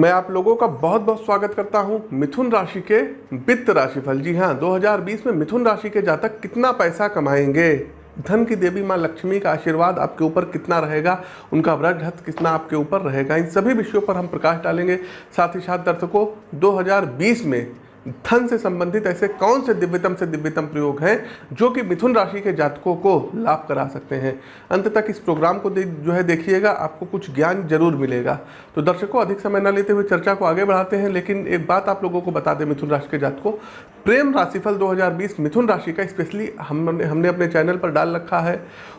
मैं आप लोगों का बहुत बहुत स्वागत करता हूँ मिथुन राशि के वित्त राशिफल। जी हाँ 2020 में मिथुन राशि के जातक कितना पैसा कमाएँगे? धन की देवी माँ लक्ष्मी का आशीर्वाद आपके ऊपर कितना रहेगा? उनका व्रज हथ कितना आपके ऊपर रहेगा? इन सभी विषयों पर हम प्रकाश डालेंगे। साथ ही साथ दर्शकों 2020 में धन से संबंधित ऐसे कौन से दिव्यतम से दिव्यतम प्रयोग हैं जो कि मिथुन राशि के जातकों को लाभ करा सकते हैं? अंत तक इस प्रोग्राम को जो है देखिएगा, आपको कुछ ज्ञान ज़रूर मिलेगा। तो दर्शकों, अधिक समय न लेते हुए चर्चा को आगे बढ़ाते हैं, लेकिन एक बात आप लोगों को बता दें मिथुन राशि के जातकों, प्रेम राशिफल 2020 मिथुन राशि का स्पेशली हमने हमने अपने चैनल पर डाल रखा है।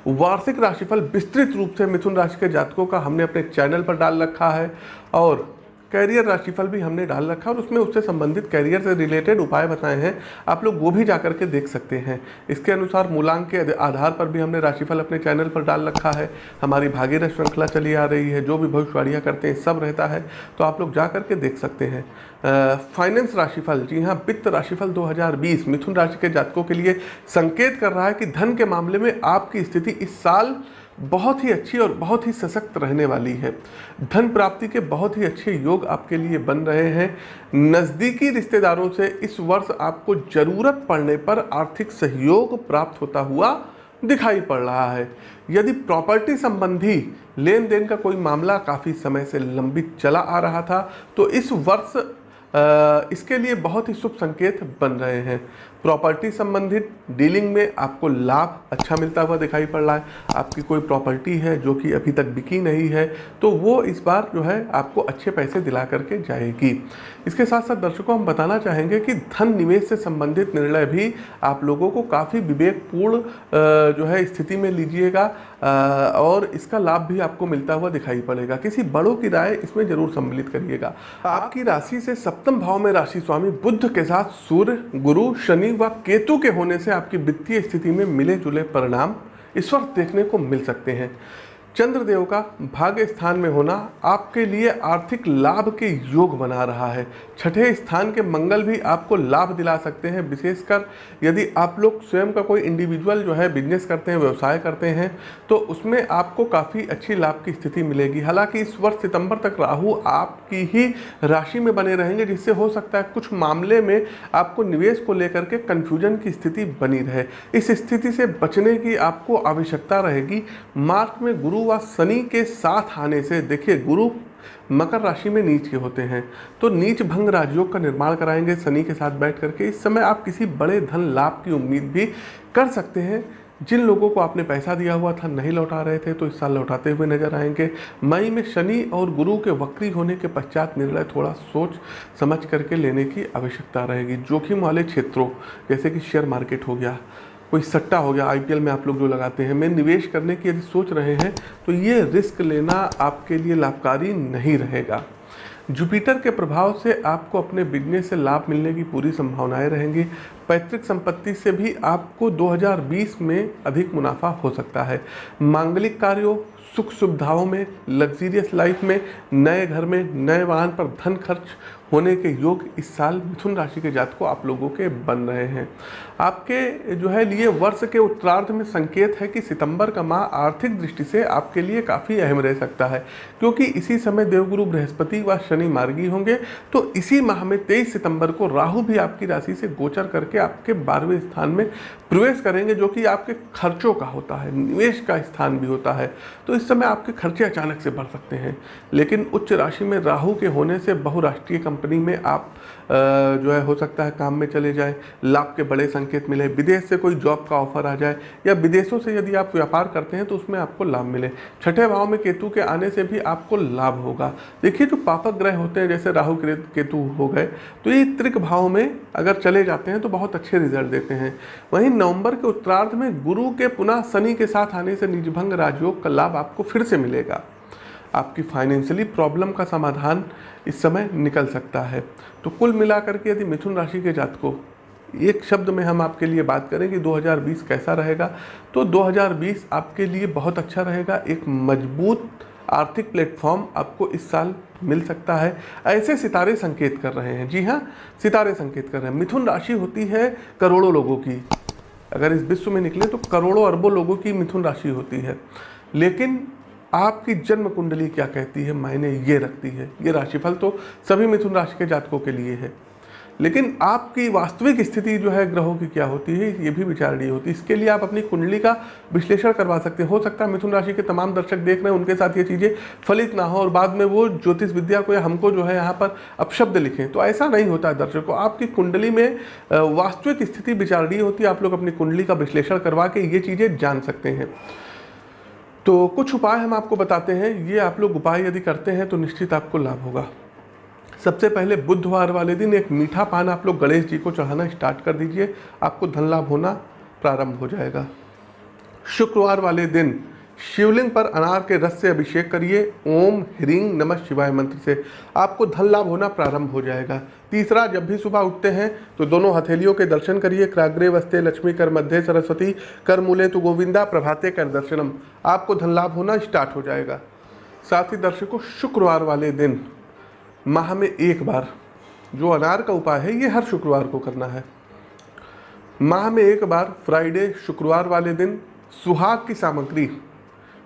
वार्षिक राशिफल विस्तृत रूप से मिथुन राशि के जातकों का हमने अपने चैनल पर डाल रखा है। और कैरियर राशिफल भी हमने डाल रखा है और उसमें उससे संबंधित कैरियर से रिलेटेड उपाय बताए हैं। आप लोग वो भी जा करके देख सकते हैं। इसके अनुसार मूलांक के आधार पर भी हमने राशिफल अपने चैनल पर डाल रखा है। हमारी भागीरथ श्रृंखला चली आ रही है, जो भी भविष्यवाणियाँ करते हैं, सब रहता है। तो आप लोग जा करके देख सकते हैं। फाइनेंस राशिफल, जी हाँ वित्त राशिफल 2020 मिथुन राशि के जातकों के लिए संकेत कर रहा है कि धन के मामले में आपकी स्थिति इस साल बहुत ही अच्छी और बहुत ही सशक्त रहने वाली है। धन प्राप्ति के बहुत ही अच्छे योग आपके लिए बन रहे हैं। नज़दीकी रिश्तेदारों से इस वर्ष आपको ज़रूरत पड़ने पर आर्थिक सहयोग प्राप्त होता हुआ दिखाई पड़ रहा है। यदि प्रॉपर्टी संबंधी लेन देन का कोई मामला काफ़ी समय से लंबित चला आ रहा था तो इस वर्ष इसके लिए बहुत ही शुभ संकेत बन रहे हैं। प्रॉपर्टी संबंधित डीलिंग में आपको लाभ अच्छा मिलता हुआ दिखाई पड़ रहा है। आपकी कोई प्रॉपर्टी है जो कि अभी तक बिकी नहीं है तो वो इस बार जो है आपको अच्छे पैसे दिला करके जाएगी। इसके साथ साथ दर्शकों, हम बताना चाहेंगे कि धन निवेश से संबंधित निर्णय भी आप लोगों को काफ़ी विवेकपूर्ण जो है स्थिति में लीजिएगा। और इसका लाभ भी आपको मिलता हुआ दिखाई पड़ेगा। किसी बड़ों की राय इसमें ज़रूर सम्मिलित करिएगा। आपकी राशि से सप्तम भाव में राशि स्वामी बुद्ध के साथ सूर्य, गुरु, शनि व केतु के होने से आपकी वित्तीय स्थिति में मिले जुले परिणाम इस वक्त देखने को मिल सकते हैं। चंद्रदेव का भाग्य स्थान में होना आपके लिए आर्थिक लाभ के योग बना रहा है। छठे स्थान के मंगल भी आपको लाभ दिला सकते हैं, विशेषकर यदि आप लोग स्वयं का कोई इंडिविजुअल जो है बिज़नेस करते हैं, व्यवसाय करते हैं तो उसमें आपको काफ़ी अच्छी लाभ की स्थिति मिलेगी। हालाँकि इस वर्ष सितंबर तक राहु आपकी ही राशि में बने रहेंगे, जिससे हो सकता है कुछ मामले में आपको निवेश को लेकर के कन्फ्यूज़न की स्थिति बनी रहे। इस स्थिति से बचने की आपको आवश्यकता रहेगी। मार्च में गुरु व शनि के साथ आने से देखिए गुरु मकर राशि में नीच के होते हैं। तो नीच भंग राजयोग का निर्माण कराएँगे शनि के साथ बैठ करके। इस समय आप किसी बड़े धन लाभ की उम्मीद भी कर सकते हैं। जिन लोगों को आपने पैसा दिया हुआ था, नहीं लौटा रहे थे तो इस साल लौटाते हुए नज़र आएँगे। मई में शनि और गुरु के वक्री होने के पश्चात निर्णय थोड़ा सोच समझ करके लेने की आवश्यकता रहेगी। जोखिम वाले क्षेत्रों, जैसे कि शेयर मार्केट हो गया कोई सट्टा हो गया आईपीएल में आप लोग जो लगाते हैं, में निवेश करने की यदि सोच रहे हैं तो ये रिस्क लेना आपके लिए लाभकारी नहीं रहेगा। जुपिटर के प्रभाव से आपको अपने बिज़नेस से लाभ मिलने की पूरी संभावनाएँ रहेंगी। पैतृक संपत्ति से भी आपको 2020 में अधिक मुनाफा हो सकता है। मांगलिक कार्यों, सुख सुविधाओं में लग्जीरियस लाइफ में, नए घर में, नए वाहन पर धन खर्च होने के योग इस साल मिथुन राशि के जात को आप लोगों के बन रहे हैं। आपके जो है लिए वर्ष के उत्तरार्ध में संकेत है कि सितंबर का माह आर्थिक दृष्टि से आपके लिए काफ़ी अहम रह सकता है, क्योंकि इसी समय देवगुरु बृहस्पति व शनि मार्गी होंगे। तो इसी माह में तेईस सितंबर को राहु भी आपकी राशि से गोचर करके आपके बारहवें स्थान में प्रवेश करेंगे, जो कि आपके खर्चों का होता है, निवेश का स्थान भी होता है। तो इस समय आपके खर्चे अचानक से बढ़ सकते हैं, लेकिन उच्च राशि में राहु के होने से बहुराष्ट्रीय कंपनी में आप जो है, हो सकता है काम में चले जाए, लाभ के बड़े संकेत मिले, विदेश से कोई जॉब का ऑफ़र आ जाए, या विदेशों से यदि आप व्यापार करते हैं तो उसमें आपको लाभ मिले। छठे भाव में केतु के आने से भी आपको लाभ होगा। देखिए, जो पापक ग्रह होते हैं, जैसे राहु केतु हो गए तो ये त्रिक भाव में अगर चले जाते हैं तो बहुत अच्छे रिज़ल्ट देते हैं। वहीं नवंबर के उत्तरार्ध में गुरु के पुनः शनि के साथ आने से निजभंग राजयोग का लाभ आपको फिर से मिलेगा। आपकी फाइनेंशियली प्रॉब्लम का समाधान इस समय निकल सकता है। तो कुल मिलाकर के यदि मिथुन राशि के जातकों, एक शब्द में हम आपके लिए बात करें कि 2020 कैसा रहेगा तो 2020 आपके लिए बहुत अच्छा रहेगा। एक मज़बूत आर्थिक प्लेटफॉर्म आपको इस साल मिल सकता है। ऐसे सितारे संकेत कर रहे हैं। जी हाँ सितारे संकेत कर रहे हैं। मिथुन राशि होती है करोड़ों लोगों की। अगर इस विश्व में निकले तो करोड़ों अरबों लोगों की मिथुन राशि होती है। लेकिन आपकी जन्म कुंडली क्या कहती है, मायने ये रखती है, ये राशिफल तो सभी मिथुन राशि के जातकों के लिए है। लेकिन आपकी वास्तविक स्थिति जो है, ग्रहों की क्या होती है, ये भी विचारणीय होती है। इसके लिए आप अपनी कुंडली का विश्लेषण करवा सकते हैं। हो सकता है मिथुन राशि के तमाम दर्शक देख रहे हैं, उनके साथ ये चीज़ें फलित ना हो और बाद में वो ज्योतिष विद्या को या हमको जो है यहाँ पर अपशब्द लिखें। तो ऐसा नहीं होता है दर्शकों आपकी कुंडली में वास्तविक स्थिति विचारणीय होती है। आप लोग अपनी कुंडली का विश्लेषण करवा के ये चीज़ें जान सकते हैं। तो कुछ उपाय हम आपको बताते हैं। ये आप लोग उपाय यदि करते हैं तो निश्चित आपको लाभ होगा। सबसे पहले बुधवार वाले दिन एक मीठा पान आप लोग गणेश जी को चढ़ाना स्टार्ट कर दीजिए। आपको धन लाभ होना प्रारंभ हो जाएगा। शुक्रवार वाले दिन शिवलिंग पर अनार के रस से अभिषेक करिए। ओम ह्रींग नमः शिवाय मंत्र से। आपको धन लाभ होना प्रारंभ हो जाएगा। तीसरा, जब भी सुबह उठते हैं तो दोनों हथेलियों के दर्शन करिए। क्राग्रे वस्ते लक्ष्मी कर मध्य सरस्वती, कर मूले तो गोविंदा प्रभाते कर दर्शनम। आपको धन लाभ होना स्टार्ट हो जाएगा। साथ ही दर्शकों, शुक्रवार वाले दिन, माह में एक बार, जो अनार का उपाय है, ये हर शुक्रवार को करना है। माह में एक बार, फ्राइडे, शुक्रवार वाले दिन, सुहाग की सामग्री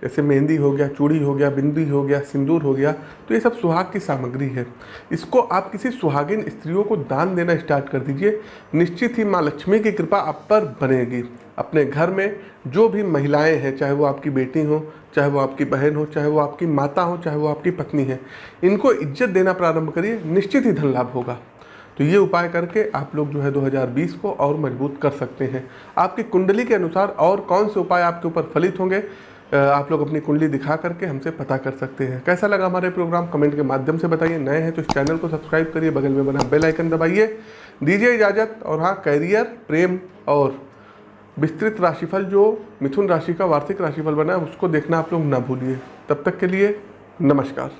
जैसे मेहंदी हो गया, चूड़ी हो गया, बिंदी हो गया, सिंदूर हो गया तो ये सब सुहाग की सामग्री है। इसको आप किसी सुहागिन स्त्रियों को दान देना स्टार्ट कर दीजिए। निश्चित ही माँ लक्ष्मी की कृपा आप पर बनेगी। अपने घर में जो भी महिलाएँ हैं, चाहे वो आपकी बेटी हो, चाहे वो आपकी बहन हो, चाहे वो आपकी माता हो, चाहे वो आपकी पत्नी है, इनको इज़्ज़त देना प्रारंभ करिए। निश्चित ही धन लाभ होगा। तो ये उपाय करके आप लोग जो है 2020 को और मज़बूत कर सकते हैं। आपकी कुंडली के अनुसार और कौन से उपाय आपके ऊपर फलित होंगे आप लोग अपनी कुंडली दिखा करके हमसे पता कर सकते हैं। कैसा लगा हमारे प्रोग्राम? कमेंट के माध्यम से बताइए। नए हैं तो इस चैनल को सब्सक्राइब करिए, बगल में बना बेल आइकन दबाइए। दीजिए इजाज़त और हाँ कैरियर, प्रेम और विस्तृत राशिफल, जो मिथुन राशि का वार्षिक राशिफल बना है, उसको देखना आप लोग ना भूलिए। तब तक के लिए नमस्कार।